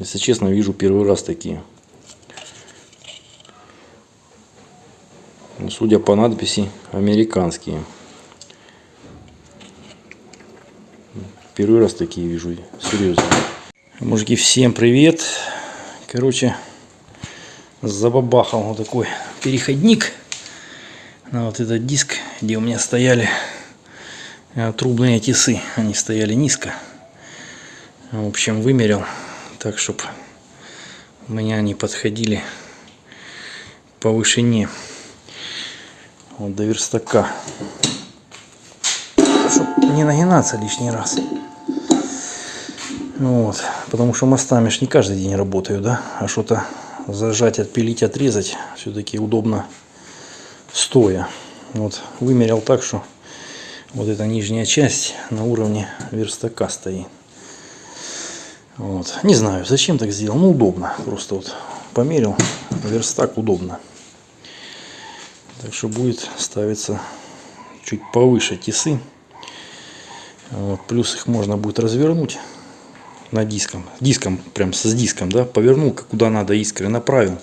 Если честно, вижу первый раз такие. Ну, Судя по надписи, американские. Первый раз такие вижу, серьезно. Мужики, всем привет. Короче, забабахал вот такой переходник на вот этот диск, где у меня стояли э, трубные тисы. Они стояли низко. В общем, вымерил так, чтобы меня они подходили по вышине вот до верстака. Чтобы не нагинаться лишний раз. Вот, потому что мостами ж не каждый день работаю, да, а что-то зажать, отпилить, отрезать все-таки удобно стоя. Вот, вымерял так, что вот эта нижняя часть на уровне верстака стоит. Вот. Не знаю, зачем так сделал, ну удобно, просто вот померил, верстак удобно. Так что будет ставиться чуть повыше тисы. Вот, плюс их можно будет развернуть на диском. Диском, прям с диском, да, повернул, куда надо искры, направил.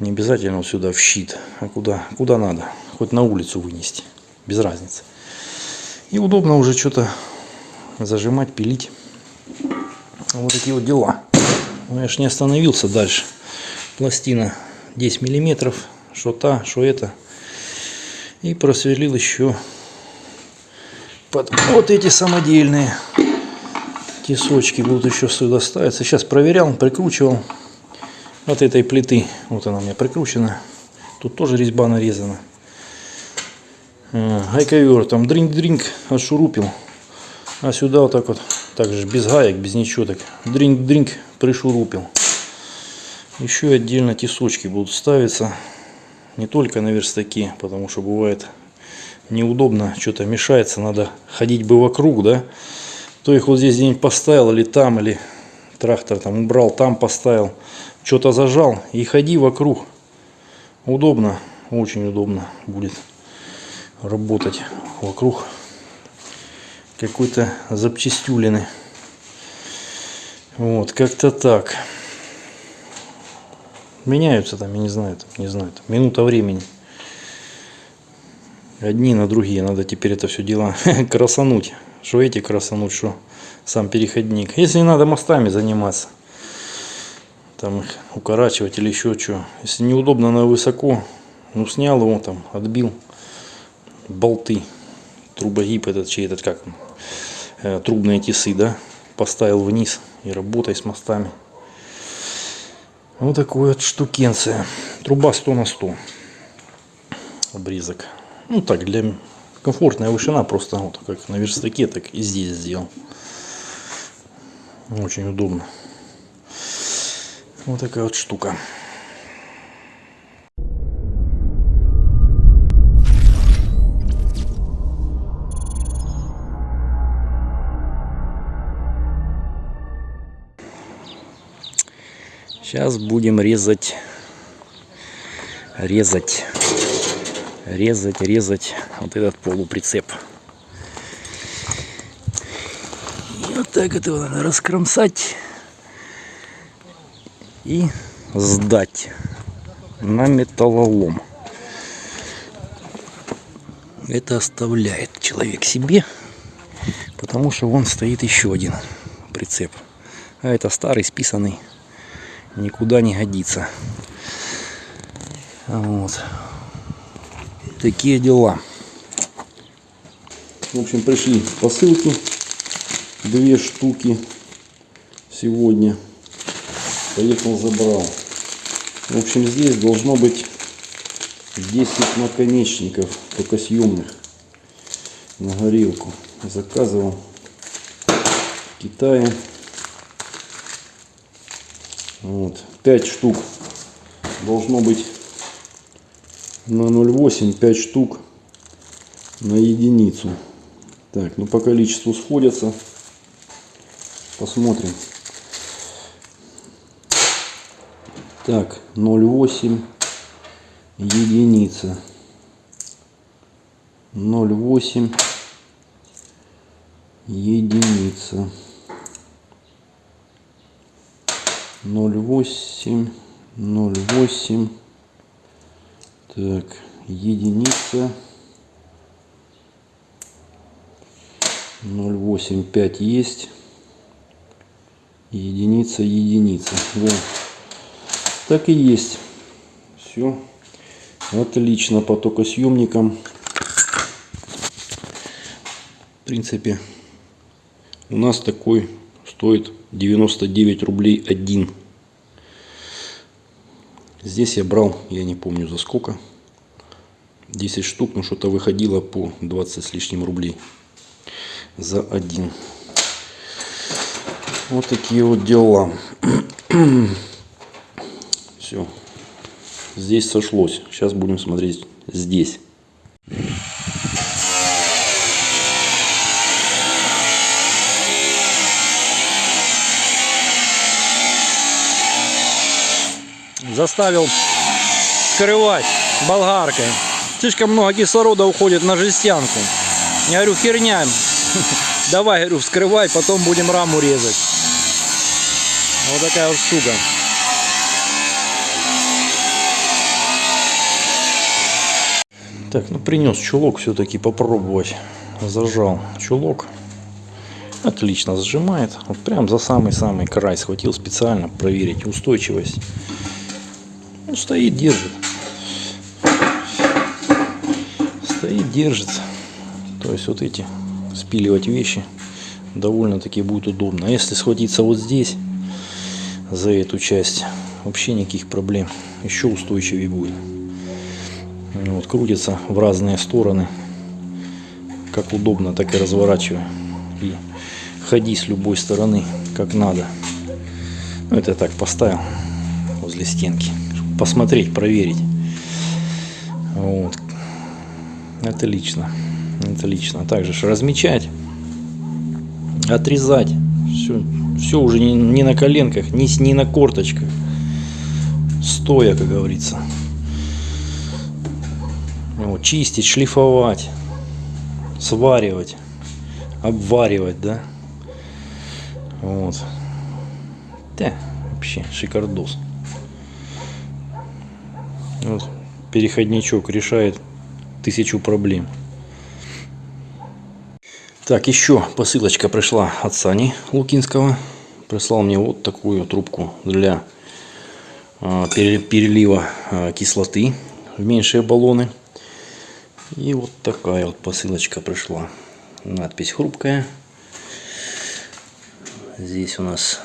Не обязательно вот сюда в щит, а куда, куда надо. Хоть на улицу вынести, без разницы. И удобно уже что-то зажимать, пилить. Вот такие вот дела. Но я ж не остановился дальше. Пластина 10 миллиметров, что та, что это. И просверлил еще под вот эти самодельные тесочки будут еще сюда ставиться. Сейчас проверял, прикручивал от этой плиты. Вот она у меня прикручена. Тут тоже резьба нарезана. Э, гайковер там дринг-дринг отшурупил. А сюда вот так вот, также без гаек, без ничего так, дринг-дринг пришурупил. Еще отдельно тесочки будут ставиться. Не только на верстаке, потому что бывает неудобно, что-то мешается, надо ходить бы вокруг, да то их вот здесь где-нибудь поставил, или там, или трактор там убрал, там поставил, что-то зажал и ходи вокруг. Удобно, очень удобно будет работать вокруг какой-то запчастюлины. Вот, как-то так. Меняются там, я не знаю, там, не знаю, там, минута времени. Одни на другие, надо теперь это все дело красануть. Что эти красануть, что сам переходник. Если не надо мостами заниматься, там их укорачивать или еще что. Если неудобно на высоко, ну снял его там, отбил болты, трубогиб этот, чей этот, как он, э, трубные тисы, да, поставил вниз и работай с мостами. Вот такой вот штукенция. Труба 100 на 100. Обрезок. Ну так, для комфортная вышина, просто вот как на верстаке, так и здесь сделал. Очень удобно. Вот такая вот штука. Сейчас будем резать, резать резать, резать вот этот полуприцеп. И вот так это надо раскромсать и сдать на металлолом. Это оставляет человек себе, потому что вон стоит еще один прицеп. А это старый, списанный, никуда не годится. Вот такие дела. В общем, пришли посылки. Две штуки сегодня. Поехал, забрал. В общем, здесь должно быть 10 наконечников, только съемных, на горелку. Заказывал в Китае. Вот. 5 штук должно быть на 0,8 5 штук на единицу. Так, ну по количеству сходятся. Посмотрим. Так, 0,8 единица. 0,8 единица. 0,8, 0,8. Так, единица. 0,85 есть. Единица, единица. Да. Так и есть. Все. Отлично по токосъемникам. В принципе, у нас такой стоит 99 рублей один. Здесь я брал, я не помню за сколько. 10 штук, но что-то выходило по 20 с лишним рублей за один. Вот такие вот дела. Все. Здесь сошлось. Сейчас будем смотреть здесь. Заставил скрывать болгаркой. Слишком много кислорода уходит на жестянку. Я говорю, херня. Давай, говорю, вскрывай, потом будем раму резать. Вот такая вот штука. Так, ну принес чулок все-таки попробовать. Зажал чулок. Отлично сжимает. Вот прям за самый-самый край схватил специально проверить устойчивость. Ну, стоит, держит. Стоит, держит. То есть вот эти спиливать вещи довольно-таки будет удобно. А если схватиться вот здесь за эту часть, вообще никаких проблем. Еще устойчивее будет. Вот, крутится в разные стороны. Как удобно, так и разворачиваю. И ходи с любой стороны, как надо. Ну, это я так поставил возле стенки. Посмотреть, проверить. Вот. Отлично. Отлично. Также размечать, отрезать. Все, все уже не, не на коленках, не, не на корточках. Стоя, как говорится вот, чистить, шлифовать, сваривать, обваривать, да. Вот. Да, вообще шикардос. Вот, переходничок решает тысячу проблем. Так, еще посылочка пришла от Сани Лукинского. Прислал мне вот такую трубку для э, перелива э, кислоты в меньшие баллоны. И вот такая вот посылочка пришла. Надпись хрупкая. Здесь у нас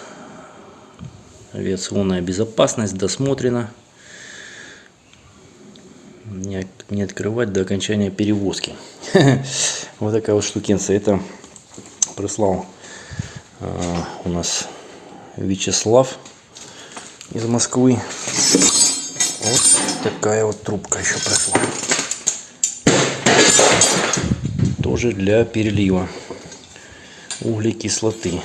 авиационная безопасность досмотрена. Не, открывать до окончания перевозки. Вот такая вот штукенция. Это прислал а, у нас Вячеслав из Москвы. Вот такая вот трубка еще пришла тоже для перелива углекислоты.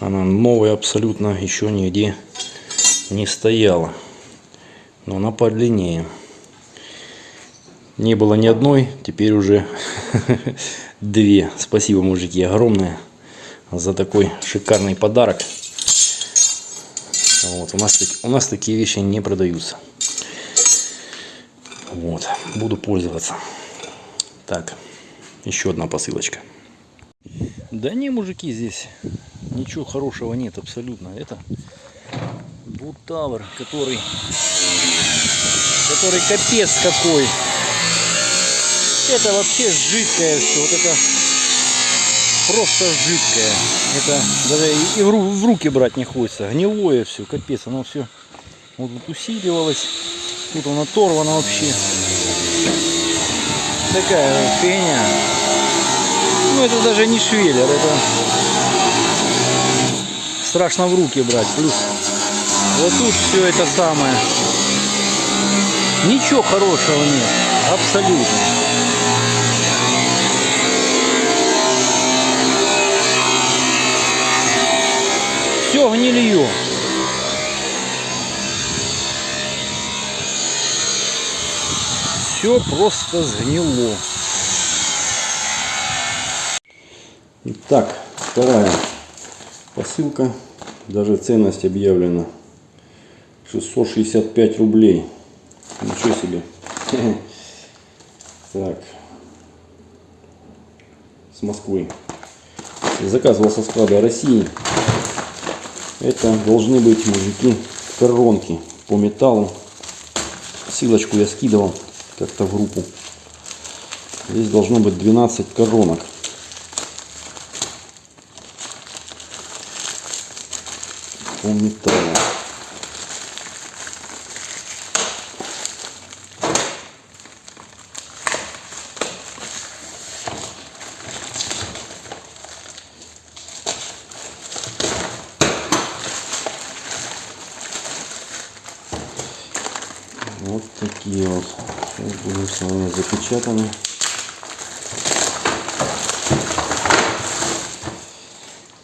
Она новая абсолютно, еще нигде не стояла. Но она подлиннее. Не было ни одной, теперь уже две. Спасибо, мужики, огромное за такой шикарный подарок. Вот, у, нас, у нас такие вещи не продаются. Вот, буду пользоваться. Так. Еще одна посылочка. Да не, мужики, здесь ничего хорошего нет абсолютно. Это Бутавр, который, который капец какой. Это вообще жидкое все. Вот это просто жидкое. Это даже и в руки брать не хочется. Гнилое все, капец. Оно все вот тут усиливалось. Тут оно оторвано вообще такая феня. Ну это даже не швеллер, это страшно в руки брать. Плюс вот тут все это самое. Ничего хорошего нет. Абсолютно. Гнилье. все просто сгнило. Итак, вторая посылка Даже ценность объявлена. 665 рублей. Ничего себе. Так. С Москвы. Заказывал со склада России. Это должны быть, мужики, коронки по металлу. Ссылочку я скидывал как-то в группу. Здесь должно быть 12 коронок. По металлу. Вот такие вот. Сейчас будем с вами запечатаны.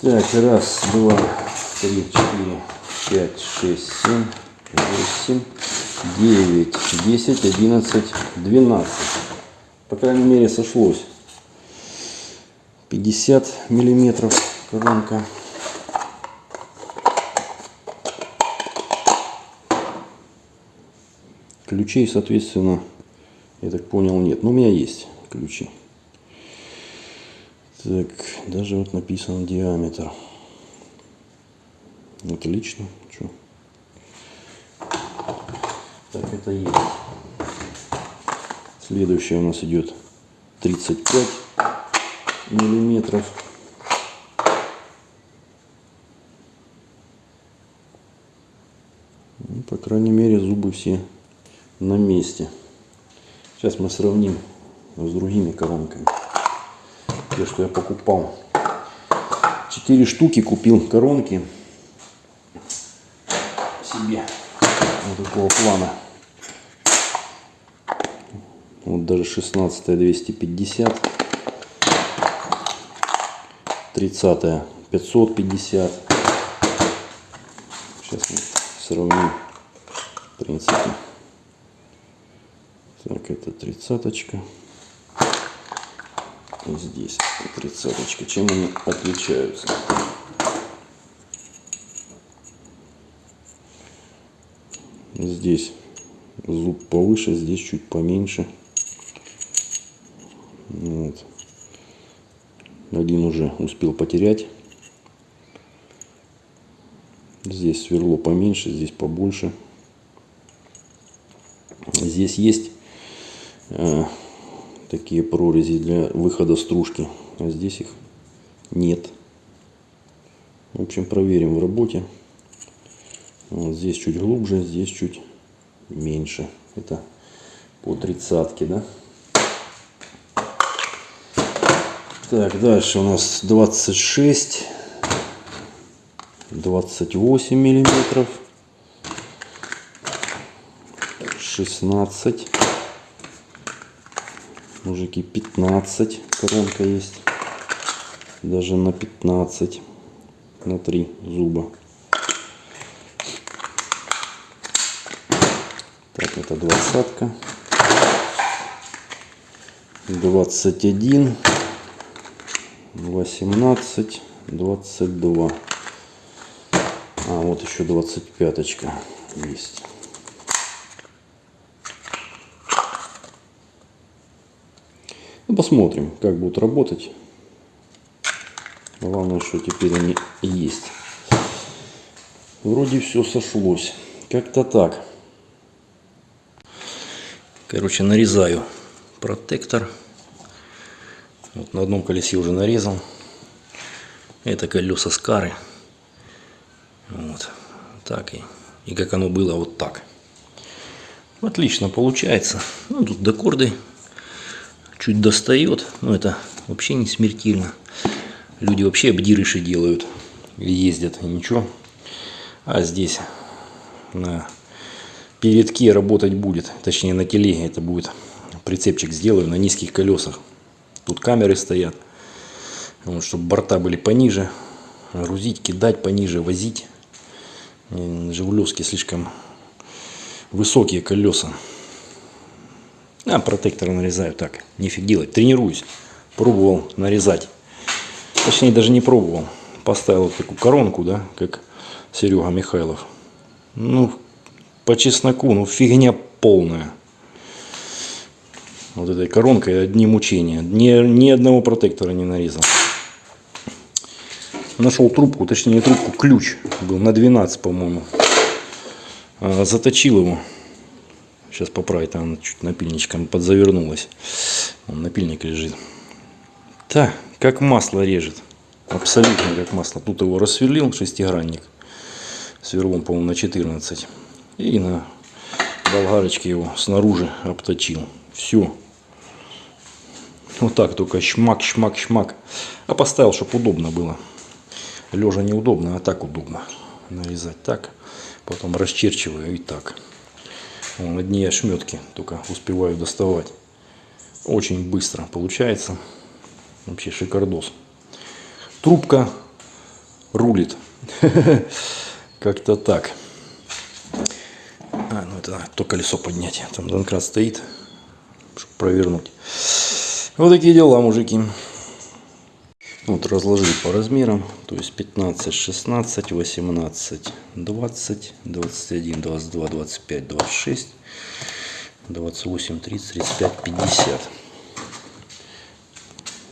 Так, раз, два, три, четыре, пять, шесть, семь, восемь, девять, десять, одиннадцать, двенадцать. По крайней мере сошлось. 50 миллиметров коронка. Ключей, соответственно, я так понял, нет. Но у меня есть ключи. Так, даже вот написан диаметр. Отлично. Чё? Так, это есть. Следующее у нас идет 35 миллиметров. Ну, по крайней мере, зубы все на месте. Сейчас мы сравним с другими коронками. Те, что я покупал. Четыре штуки купил коронки себе. Вот такого плана. Вот даже 16 250. 30 550. Сейчас мы сравним. В принципе. Так, это тридцаточка. Здесь тридцаточка. Чем они отличаются? Здесь зуб повыше, здесь чуть поменьше. Вот. Один уже успел потерять. Здесь сверло поменьше, здесь побольше. Здесь есть такие прорези для выхода стружки, а здесь их нет. В общем, проверим в работе. Вот здесь чуть глубже, здесь чуть меньше. Это по тридцатке, да? Так, дальше у нас 26, 28 миллиметров, 16, мужики 15, коронка есть, даже на 15, на 3 зуба. Так, это двадцатка. 21 18, 22. А, вот еще 25 есть. Ну, посмотрим, как будут работать. Главное, что теперь они есть. Вроде все сошлось. Как-то так. Короче, нарезаю протектор. Вот на одном колесе уже нарезал. Это колеса Скары. Вот. Так и, и как оно было вот так. Отлично получается. Ну, тут докорды чуть достает. Но это вообще не смертельно. Люди вообще обдирыши делают. Ездят и ничего. А здесь на передке работать будет. Точнее на телеге это будет. Прицепчик сделаю на низких колесах. Тут камеры стоят. Вот, чтобы борта были пониже. Грузить, кидать пониже, возить. Жигулевские слишком высокие колеса. А, протектор нарезаю так. Нифиг делать. Тренируюсь. Пробовал нарезать. Точнее, даже не пробовал. Поставил вот такую коронку, да, как Серега Михайлов. Ну, по чесноку, ну фигня полная. Вот этой коронкой одни мучения. Ни, ни одного протектора не нарезал. Нашел трубку, точнее трубку, ключ был на 12, по-моему. А, заточил его. Сейчас поправить, она чуть напильничком подзавернулась. Он напильник лежит. Так, как масло режет. Абсолютно как масло. Тут его рассверлил шестигранник. Сверлом, по-моему, на 14. И на болгарочке его снаружи обточил. Все. Вот так только шмак, шмак, шмак. А поставил, чтобы удобно было. Лежа неудобно, а так удобно. Нарезать так. Потом расчерчиваю и так. Одни ошметки только успеваю доставать. Очень быстро получается. Вообще шикардос. Трубка рулит. Как-то так. А, ну это то колесо поднять. Там донкрат стоит, чтобы провернуть. Вот такие дела, мужики. Вот разложили по размерам. То есть 15, 16, 18, 20, 21, 22, 25, 26, 28, 30, 35, 50.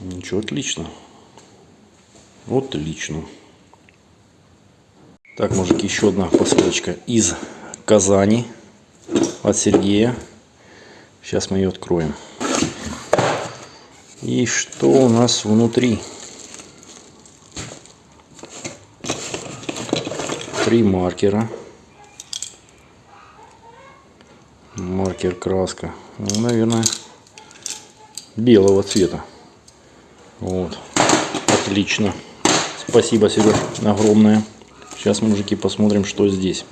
Ничего, отлично. Отлично. Так, мужики, еще одна посылочка из Казани от Сергея. Сейчас мы ее откроем. И что у нас внутри? Три маркера. Маркер краска. Ну, наверное, белого цвета. Вот. Отлично. Спасибо, Сереж, огромное. Сейчас, мужики, посмотрим, что здесь.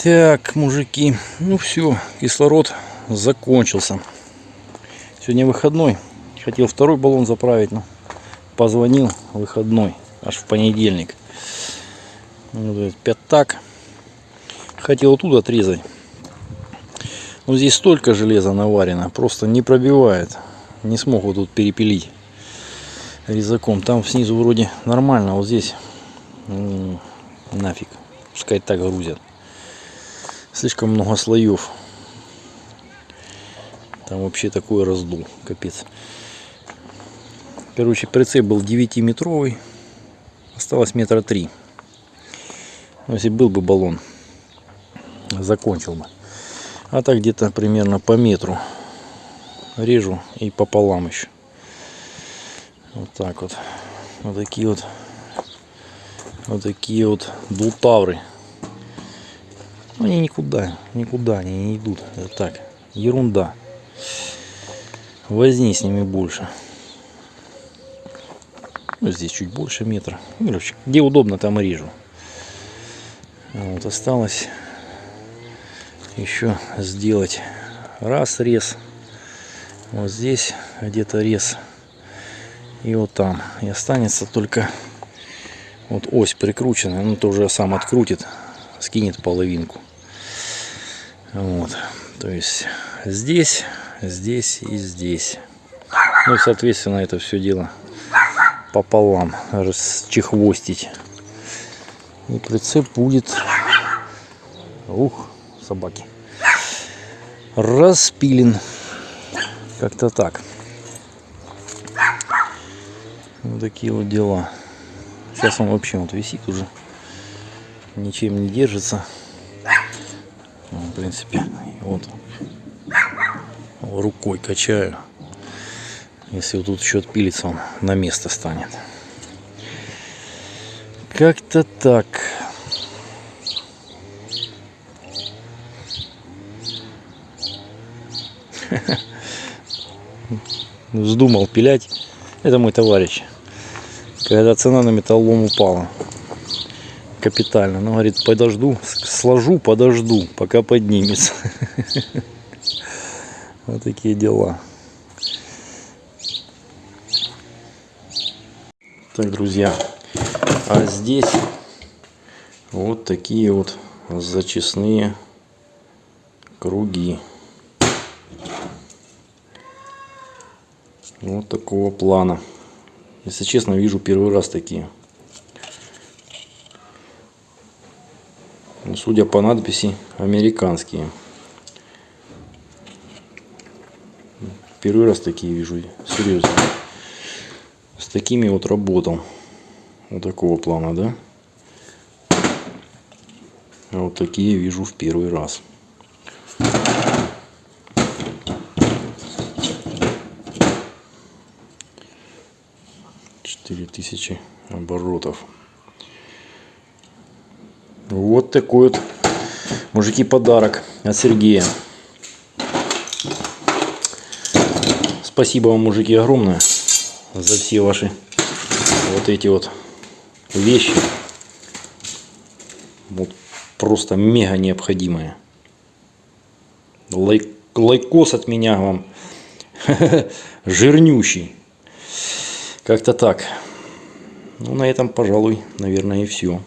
Так, мужики, ну все, кислород закончился. Сегодня выходной. Хотел второй баллон заправить, но позвонил выходной, аж в понедельник. Вот пятак. Хотел оттуда отрезать. Но здесь столько железа наварено, просто не пробивает. Не смог вот тут перепилить резаком. Там снизу вроде нормально, а вот здесь нафиг. Пускай так грузят. Слишком много слоев. Там вообще такой раздул. Капец. Короче, прицеп был 9-метровый. Осталось метра три. Ну, если был бы баллон, закончил бы. А так где-то примерно по метру режу и пополам еще. Вот так вот. Вот такие вот вот такие вот бултавры. Они никуда, никуда они не идут. Это так, ерунда. Возни с ними больше. Ну, здесь чуть больше метра. Ну, где удобно, там и режу. Вот осталось еще сделать раз рез. Вот здесь где-то рез. И вот там. И останется только вот ось прикручена, ну то уже сам открутит, скинет половинку. Вот, то есть здесь, здесь и здесь. Ну соответственно это все дело пополам расчехвостить. И прицеп будет, ух, собаки, распилен. Как-то так. Вот такие вот дела. Сейчас он вообще вот висит уже. Ничем не держится. Ну, в принципе, вот рукой качаю. Если вот тут еще отпилится, он на место станет. Как-то так. Вздумал пилять. Это мой товарищ когда цена на металлолом упала капитально. Ну, говорит, подожду, сложу, подожду, пока поднимется. Вот такие дела. Так, друзья, а здесь вот такие вот зачистные круги. Вот такого плана. Если честно, вижу первый раз такие. Ну, Судя по надписи, американские. Первый раз такие вижу, серьезно. С такими вот работал. Вот такого плана, да? А вот такие вижу в первый раз. Четыре тысячи оборотов. Вот такой вот, мужики, подарок от Сергея. Спасибо вам, мужики, огромное за все ваши вот эти вот вещи. Вот просто мега необходимые. Лайк, лайкос от меня вам. Жирнющий. Как-то так. Ну, на этом, пожалуй, наверное, и все.